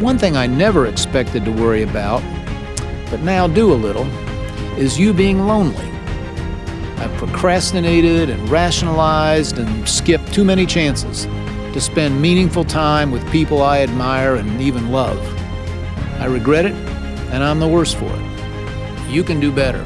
One thing I never expected to worry about, but now do a little, is you being lonely. I've procrastinated and rationalized and skipped too many chances to spend meaningful time with people I admire and even love. I regret it, and I'm the worse for it. You can do better.